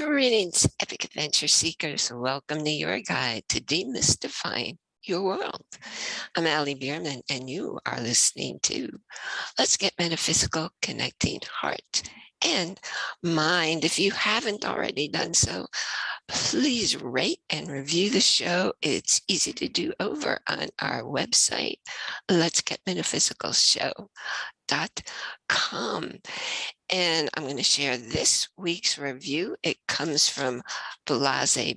Greetings, epic adventure seekers. Welcome to your guide to demystifying your world. I'm Ali Bierman, and you are listening to Let's Get Metaphysical Connecting Heart and Mind. If you haven't already done so, please rate and review the show. It's easy to do over on our website, Let's Get Metaphysical Show com. And I'm going to share this week's review. It comes from Blase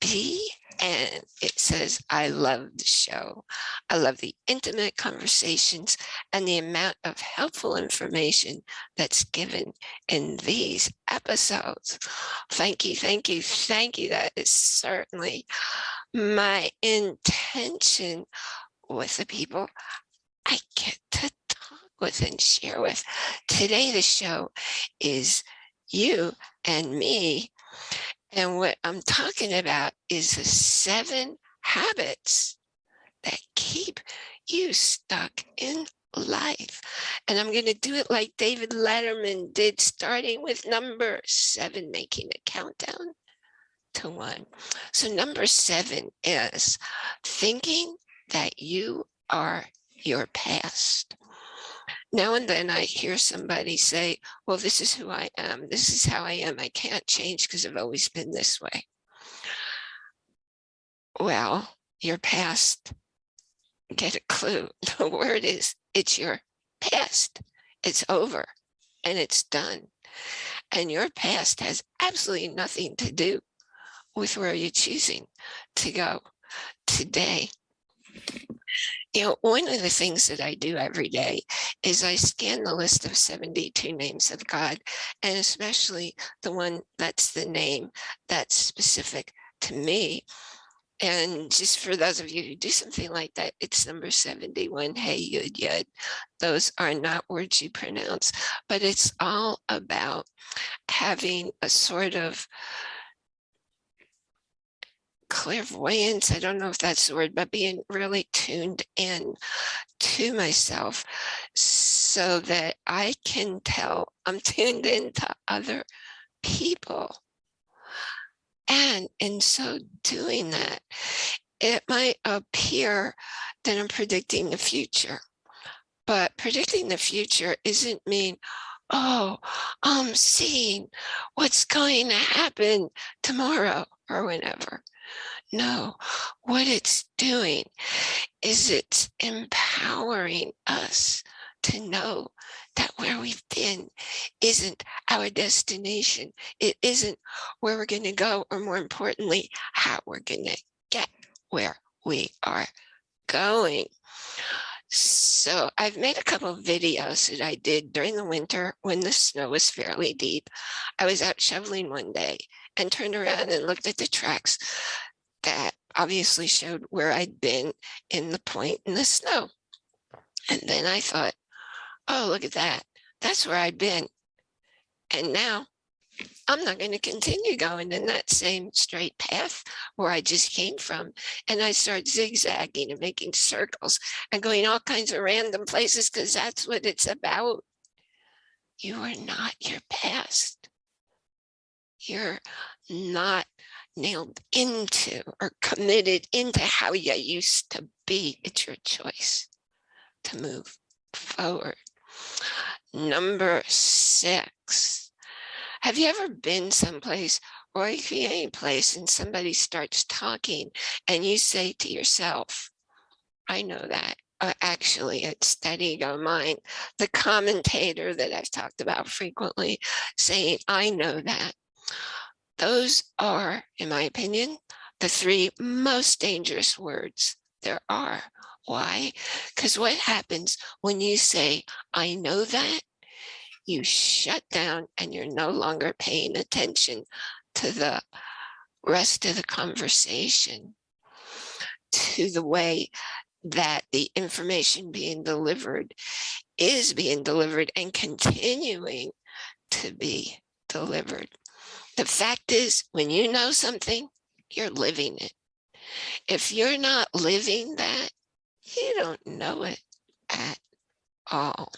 B and it says, I love the show. I love the intimate conversations and the amount of helpful information that's given in these episodes. Thank you, thank you, thank you. That is certainly my intention with the people I get with and share with. Today, the show is you and me. And what I'm talking about is the seven habits that keep you stuck in life. And I'm going to do it like David Letterman did, starting with number seven, making a countdown to one. So number seven is thinking that you are your past now and then I hear somebody say, well, this is who I am. This is how I am. I can't change because I've always been this way. Well, your past, get a clue. The word is, it's your past. It's over and it's done. And your past has absolutely nothing to do with where you're choosing to go today. You know, one of the things that I do every day is I scan the list of 72 names of God, and especially the one that's the name that's specific to me. And just for those of you who do something like that, it's number 71, Hey Yud Yud. Those are not words you pronounce, but it's all about having a sort of clairvoyance, I don't know if that's the word, but being really tuned in to myself so that I can tell I'm tuned into other people. And in so doing that, it might appear that I'm predicting the future, but predicting the future isn't mean, oh, I'm seeing what's going to happen tomorrow or whenever. No, what it's doing is it's empowering us to know that where we've been isn't our destination. It isn't where we're going to go, or more importantly, how we're going to get where we are going. So I've made a couple of videos that I did during the winter when the snow was fairly deep. I was out shoveling one day and turned around and looked at the tracks that obviously showed where I'd been in the point in the snow. And then I thought, oh, look at that. That's where I'd been. And now I'm not going to continue going in that same straight path where I just came from. And I start zigzagging and making circles and going all kinds of random places because that's what it's about. You are not your past. You're not nailed into or committed into how you used to be. It's your choice to move forward. Number six, have you ever been someplace or any place and somebody starts talking and you say to yourself, I know that. Uh, actually, it's Steady Ego Mind, the commentator that I've talked about frequently, saying, I know that. Those are, in my opinion, the three most dangerous words there are. Why? Because what happens when you say, I know that, you shut down and you're no longer paying attention to the rest of the conversation, to the way that the information being delivered is being delivered and continuing to be delivered. The fact is, when you know something, you're living it. If you're not living that, you don't know it at all.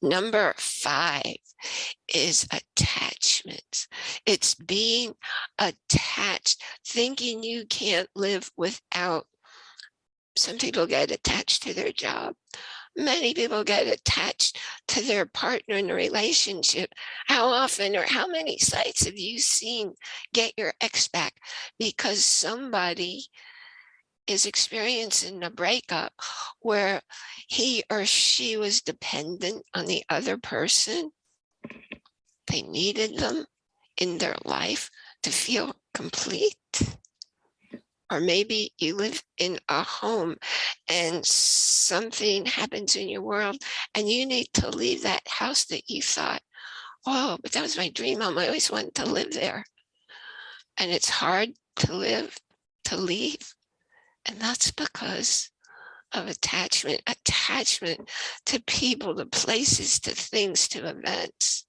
Number five is attachments. It's being attached, thinking you can't live without. Some people get attached to their job. Many people get attached to their partner in a relationship. How often or how many sites have you seen get your ex back because somebody is experiencing a breakup where he or she was dependent on the other person. They needed them in their life to feel complete. Or maybe you live in a home and something happens in your world and you need to leave that house that you thought, oh, but that was my dream home. I always wanted to live there. And it's hard to live, to leave. And that's because of attachment, attachment to people, to places, to things, to events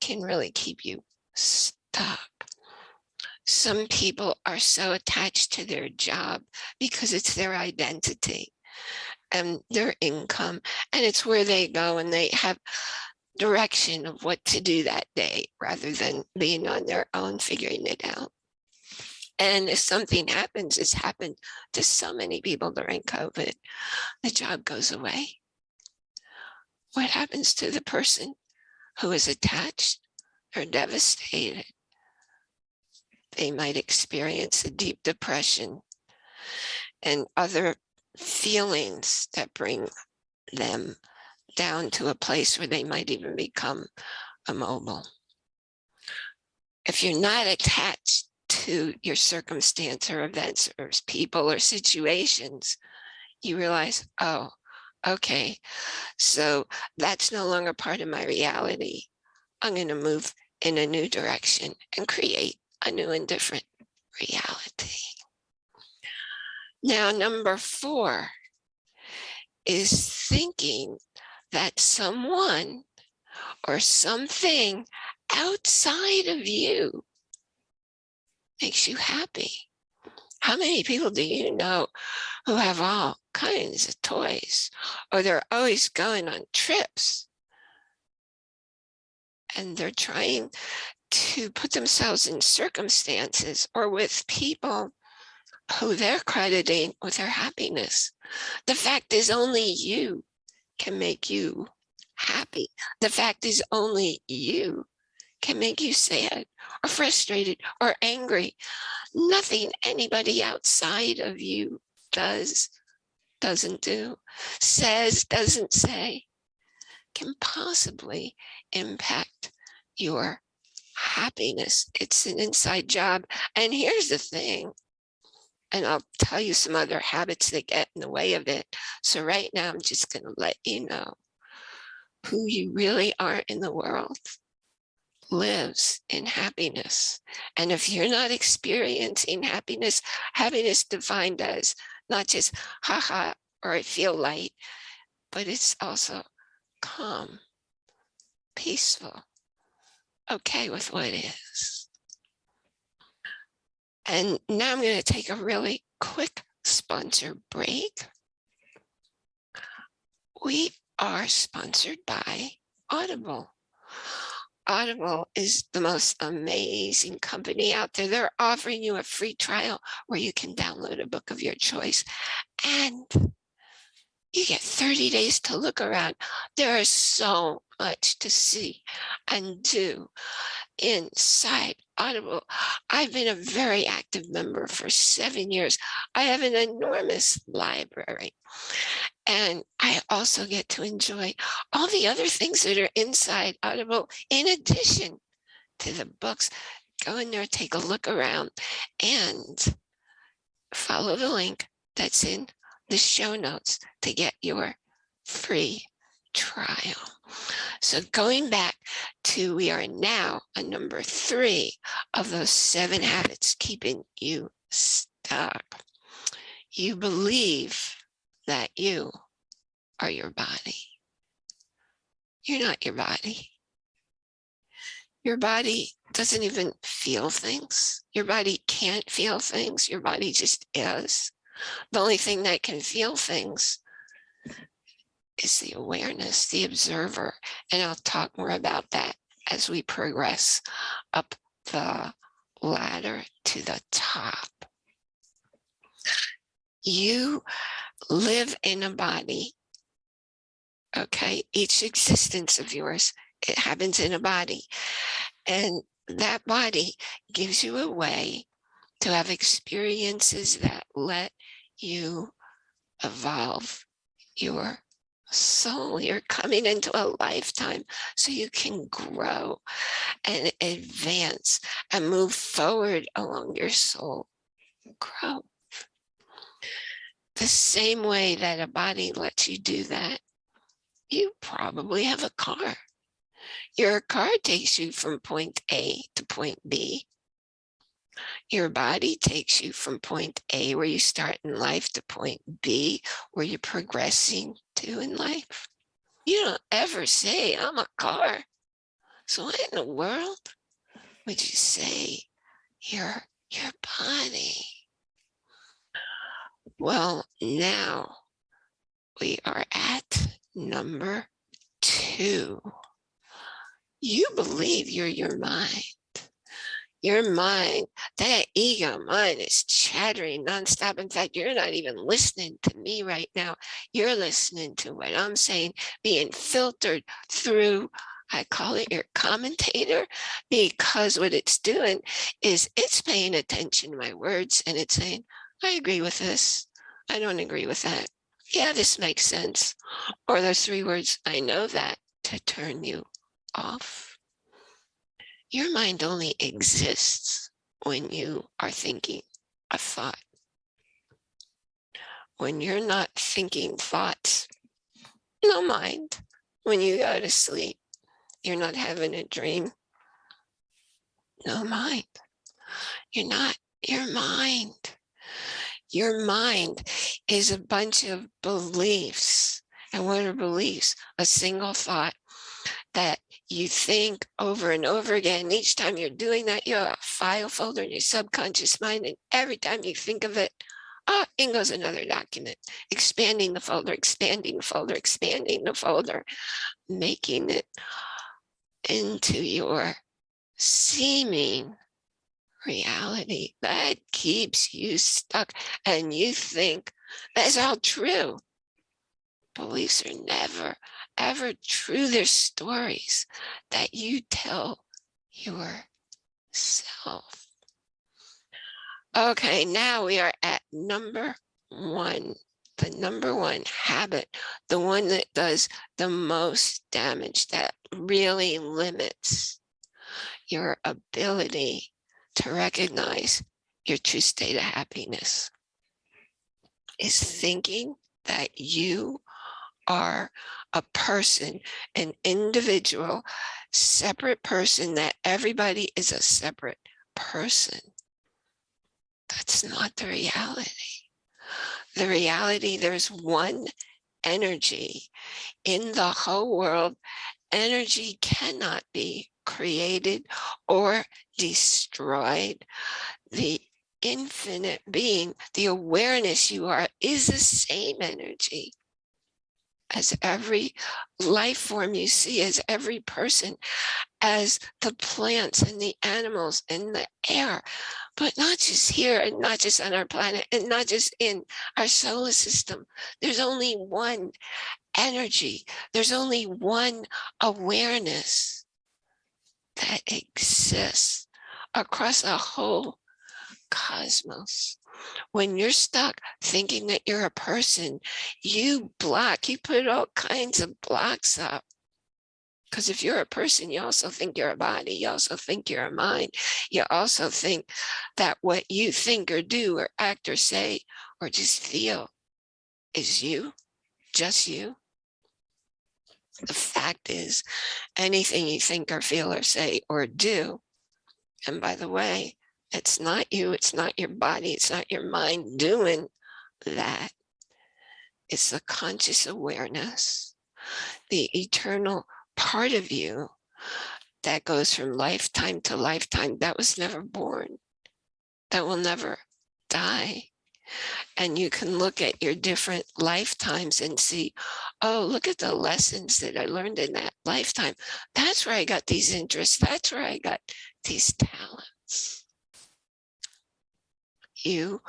can really keep you stuck. Some people are so attached to their job because it's their identity and their income and it's where they go and they have direction of what to do that day rather than being on their own figuring it out. And if something happens, it's happened to so many people during COVID, the job goes away. What happens to the person who is attached or devastated? They might experience a deep depression and other feelings that bring them down to a place where they might even become immobile. If you're not attached to your circumstance or events or people or situations, you realize, oh, okay, so that's no longer part of my reality. I'm going to move in a new direction and create a new and different reality. Now, number four is thinking that someone or something outside of you makes you happy. How many people do you know who have all kinds of toys or they're always going on trips and they're trying to put themselves in circumstances or with people who they're crediting with their happiness. The fact is only you can make you happy. The fact is only you can make you sad or frustrated or angry. Nothing anybody outside of you does, doesn't do, says, doesn't say, can possibly impact your happiness. It's an inside job. And here's the thing, and I'll tell you some other habits that get in the way of it. So right now, I'm just going to let you know who you really are in the world lives in happiness. And if you're not experiencing happiness, happiness defined as not just haha, or I feel light, but it's also calm, peaceful, okay with what is. And now I'm going to take a really quick sponsor break. We are sponsored by Audible. Audible is the most amazing company out there. They're offering you a free trial where you can download a book of your choice and you get 30 days to look around. There are so much to see and do inside Audible. I've been a very active member for seven years. I have an enormous library. And I also get to enjoy all the other things that are inside Audible in addition to the books. Go in there, take a look around and follow the link that's in the show notes to get your free trial. So going back to, we are now on number three of those seven habits keeping you stuck. You believe that you are your body. You're not your body. Your body doesn't even feel things. Your body can't feel things. Your body just is. The only thing that can feel things is the awareness, the observer. And I'll talk more about that as we progress up the ladder to the top. You live in a body. Okay, each existence of yours, it happens in a body. And that body gives you a way to have experiences that let you evolve your soul. You're coming into a lifetime so you can grow and advance and move forward along your soul grow. The same way that a body lets you do that, you probably have a car. Your car takes you from point A to point B. Your body takes you from point A, where you start in life, to point B, where you're progressing to in life. You don't ever say, I'm a car. So what in the world would you say your, your body? Well, now we are at number two. You believe you're your mind. Your mind, that ego mind is chattering nonstop. In fact, you're not even listening to me right now. You're listening to what I'm saying, being filtered through I call it your commentator because what it's doing is it's paying attention to my words and it's saying, I agree with this. I don't agree with that. Yeah, this makes sense. Or those three words, I know that to turn you off. Your mind only exists when you are thinking a thought. When you're not thinking thoughts, no mind. When you go to sleep, you're not having a dream. No mind. You're not your mind. Your mind is a bunch of beliefs. And what are beliefs? A single thought that you think over and over again. Each time you're doing that, you have a file folder in your subconscious mind. And every time you think of it, ah, in goes another document, expanding the folder, expanding the folder, expanding the folder, making it into your seeming reality that keeps you stuck and you think that's all true. Beliefs are never, ever true. They're stories that you tell yourself. Okay, now we are at number one, the number one habit, the one that does the most damage, that really limits your ability to recognize your true state of happiness is thinking that you are a person, an individual, separate person, that everybody is a separate person. That's not the reality. The reality, there's one energy in the whole world. Energy cannot be created or destroyed. The infinite being, the awareness you are is the same energy as every life form you see, as every person, as the plants and the animals and the air, but not just here and not just on our planet and not just in our solar system. There's only one energy. There's only one awareness that exists across a whole cosmos. When you're stuck thinking that you're a person, you block, you put all kinds of blocks up. Because if you're a person, you also think you're a body. You also think you're a mind. You also think that what you think or do or act or say or just feel is you, just you. The fact is, anything you think or feel or say or do, and by the way, it's not you, it's not your body, it's not your mind doing that. It's the conscious awareness, the eternal part of you that goes from lifetime to lifetime that was never born, that will never die and you can look at your different lifetimes and see, oh, look at the lessons that I learned in that lifetime. That's where I got these interests. That's where I got these talents. You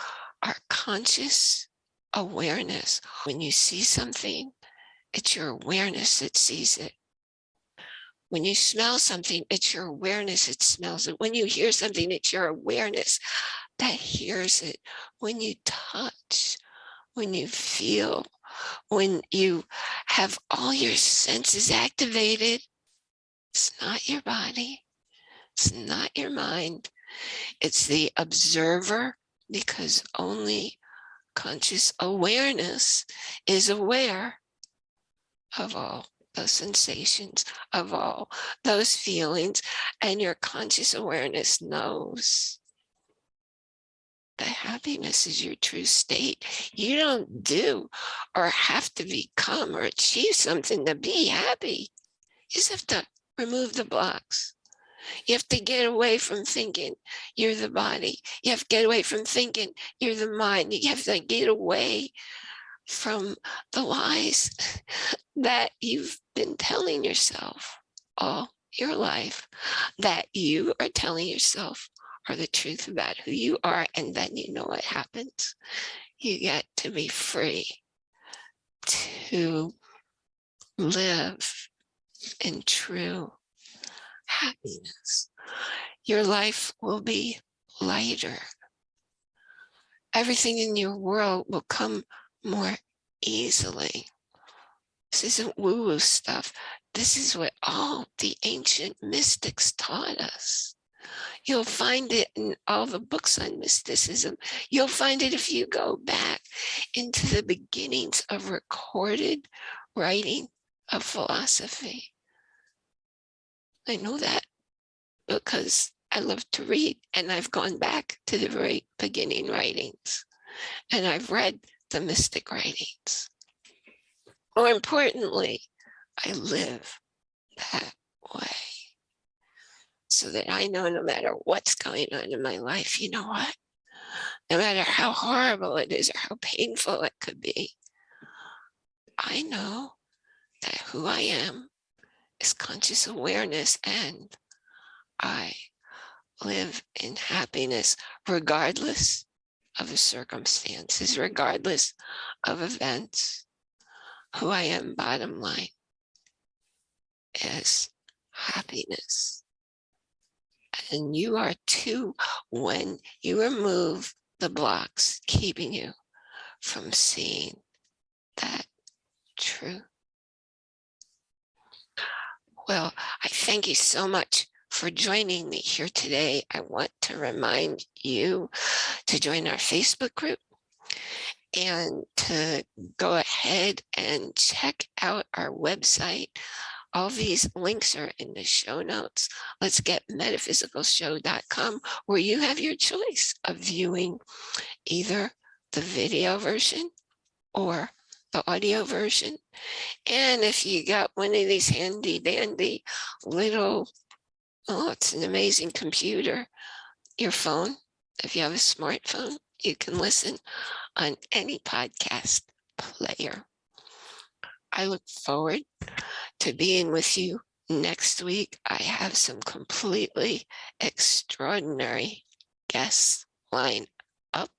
are conscious awareness. When you see something, it's your awareness that sees it. When you smell something, it's your awareness that smells it. When you hear something, it's your awareness that hears it. When you touch, when you feel, when you have all your senses activated, it's not your body, it's not your mind, it's the observer because only conscious awareness is aware of all those sensations, of all those feelings, and your conscious awareness knows that happiness is your true state. You don't do or have to become or achieve something to be happy. You just have to remove the blocks. You have to get away from thinking you're the body. You have to get away from thinking you're the mind. You have to get away from the lies that you've been telling yourself all your life that you are telling yourself are the truth about who you are. And then you know what happens. You get to be free to live in true happiness. Your life will be lighter. Everything in your world will come more easily. This isn't woo-woo stuff. This is what all the ancient mystics taught us. You'll find it in all the books on mysticism. You'll find it if you go back into the beginnings of recorded writing of philosophy. I know that because I love to read and I've gone back to the very beginning writings and I've read the mystic writings. More importantly, I live that way so that I know no matter what's going on in my life, you know what? No matter how horrible it is or how painful it could be, I know that who I am is conscious awareness and I live in happiness regardless of the circumstances, regardless of events. Who I am, bottom line, is happiness. And you are too when you remove the blocks keeping you from seeing that truth. Well, I thank you so much for joining me here today. I want to remind you to join our Facebook group and to go ahead and check out our website. All these links are in the show notes. Let's get metaphysicalshow.com where you have your choice of viewing either the video version or the audio version. And if you got one of these handy dandy little, oh, it's an amazing computer, your phone, if you have a smartphone, you can listen on any podcast player. I look forward to being with you next week. I have some completely extraordinary guests lined up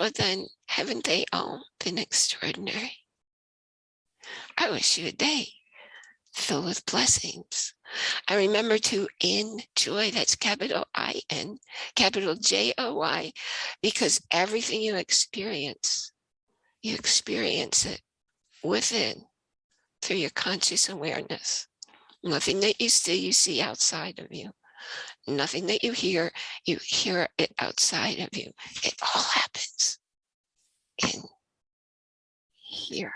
but then haven't they all been extraordinary? I wish you a day filled with blessings. I remember to enjoy, that's capital I-N, capital J-O-Y, because everything you experience, you experience it within through your conscious awareness. Nothing that you see, you see outside of you. Nothing that you hear, you hear it outside of you. It all happens here.